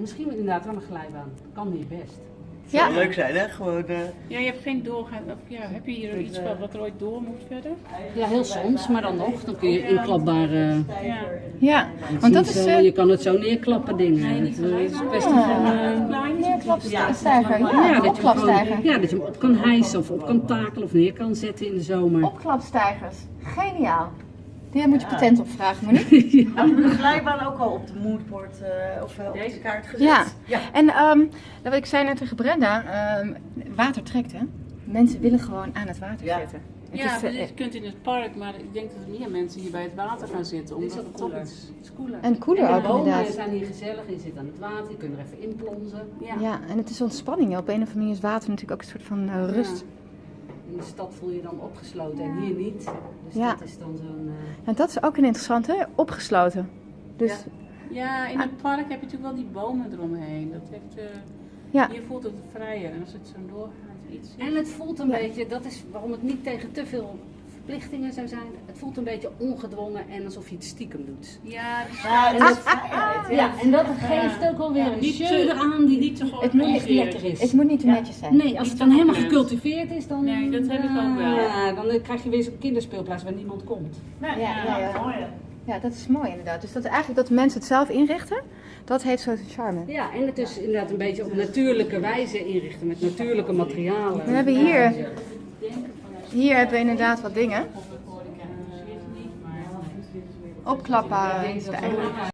Misschien inderdaad wel een glijbaan. Kan hier best. Zou Ja. leuk zijn, hè? Gewoon. eh, Ja, je hebt geen doorgaan. Of ja, heb je hier iets wat, wat er ooit door moet verder? Ja, heel soms, maar dan nog. Dan kun je inklapbare... Ja. Ja, want dat is... eh, je kan het zo neerklappen dingen. het is een kwestie van... eh, Neerklapstijger, ja, ja, dat opklapstijger. ja, dat je hem op kan hijsen of op kan takelen of neer kan zetten in de zomer. Opklapstijgers, geniaal. Daar moet je patent op vragen, Monique. Glijbaan ook al op de moodboard eh, of eh, op de kaart gezet? Ja. ja. En ehm, dat wat ik zei net tegen Brenda, ehm, water trekt hè. Mensen willen gewoon aan het water Ja. zitten. Het Ja, is, dus eh, je kunt in het park, maar ik denk dat er meer mensen hier bij het water gaan zitten. Omdat het toch iets... Cooler. En cooler de ook, bomen inderdaad. zijn hier gezellig, je zit aan het water, je kunt er even inplonzen. Ja. ja, en het is ontspanning. Op een of andere manier is water natuurlijk ook een soort van rust. In de stad voel je dan opgesloten en hier niet. Dus Ja. dat is dan zo'n... eh, En dat is ook een interessante, opgesloten. Dus Ja, in het park heb je natuurlijk wel die bomen eromheen. Dat heeft, eh, Ja. Hier voelt het vrijer. En als het zo doorgaat, iets... En het voelt een Ja. beetje, dat is waarom het niet tegen te veel verplichtingen zou zijn. Het voelt een beetje ongedwongen en alsof je het stiekem doet. Ja, dus Ja, dat is vrijheid. Ja, en dat geeft ook wel weer een niet jeu te- eraan die niet te het moet, niet, lekker is. het moet niet te netjes zijn. Nee, als het dan helemaal gecultiveerd is, dan, Nee, dat heb ik ook wel. Ja, dan krijg je weer zo'n kinderspeelplaats waar niemand komt. Ja, ja, ja. Ja, dat is mooi inderdaad. Dus dat eigenlijk dat mensen het zelf inrichten, dat heeft zo'n charme. Ja, en het is inderdaad een beetje op natuurlijke wijze inrichten, met natuurlijke materialen. We hebben hier, hier hebben we inderdaad wat dingen. Stijgers.